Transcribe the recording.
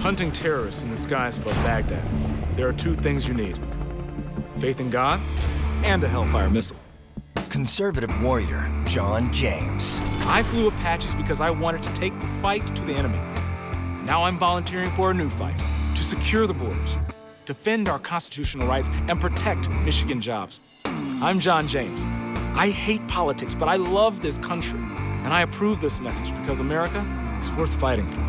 Hunting terrorists in the skies above Baghdad. There are two things you need. Faith in God and a Hellfire missile. Conservative warrior, John James. I flew Apaches because I wanted to take the fight to the enemy. Now I'm volunteering for a new fight, to secure the borders, defend our constitutional rights, and protect Michigan jobs. I'm John James. I hate politics, but I love this country. And I approve this message because America is worth fighting for.